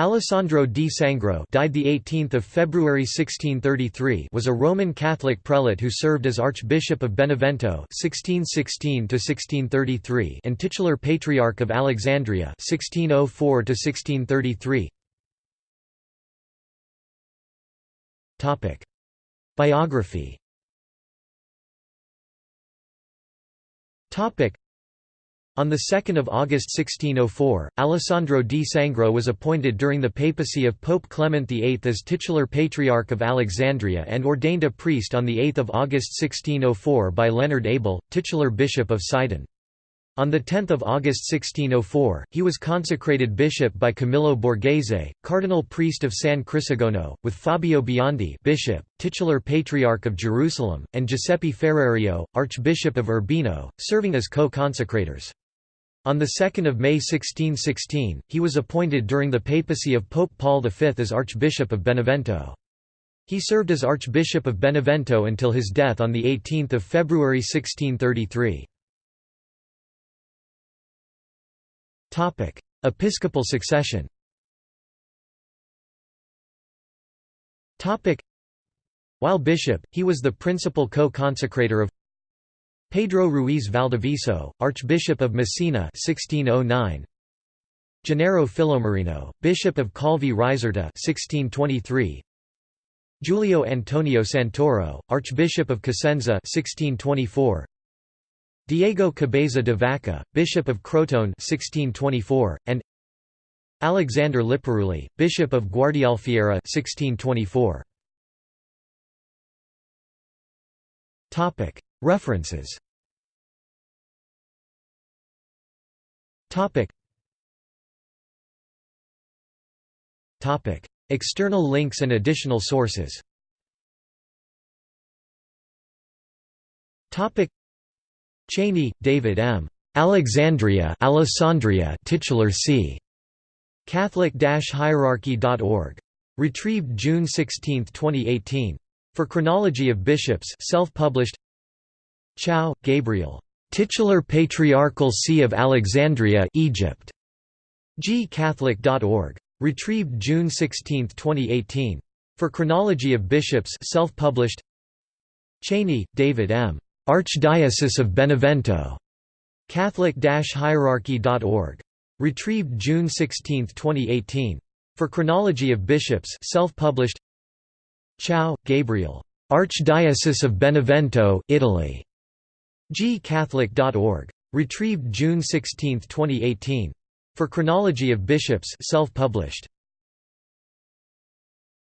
Alessandro di Sangro died the 18th of February 1633 was a Roman Catholic prelate who served as Archbishop of Benevento 1616 to 1633 and titular Patriarch of Alexandria 1604 to 1633 Topic. Biography. Topic on 2 August 1604, Alessandro di Sangro was appointed during the papacy of Pope Clement VIII as titular Patriarch of Alexandria and ordained a priest on 8 August 1604 by Leonard Abel, titular Bishop of Sidon. On 10 August 1604, he was consecrated bishop by Camillo Borghese, cardinal priest of San Crisogono, with Fabio Biondi bishop, titular Patriarch of Jerusalem, and Giuseppe Ferrario, Archbishop of Urbino, serving as co-consecrators. On 2 May 1616, he was appointed during the papacy of Pope Paul V as Archbishop of Benevento. He served as Archbishop of Benevento until his death on 18 February 1633. Episcopal succession While bishop, he was the principal co-consecrator of Pedro Ruiz Valdivieso, Archbishop of Messina 1609. Gennaro Filomarino, Bishop of Calvi Risorta 1623. Giulio Antonio Santoro, Archbishop of Cosenza 1624. Diego Cabeza de Vaca, Bishop of Crotone 1624, and Alexander Liparuli, Bishop of Guardialfiera 1624. Topic: References External links and additional sources Cheney, David M. Alexandria Alessandria titular c. Catholic-hierarchy.org. Retrieved June 16, 2018. For Chronology of Bishops self-published Chow, Gabriel. Titular Patriarchal See of Alexandria, Egypt. gcatholic.org. Retrieved June 16, 2018. For Chronology of Bishops self-published Cheney, David M. Archdiocese of Benevento. Catholic-hierarchy.org. Retrieved June 16, 2018. For Chronology of Bishops self-published Chow, Gabriel. Archdiocese of Benevento, Italy. gcatholic.org. Retrieved June 16, 2018. For Chronology of Bishops self-published.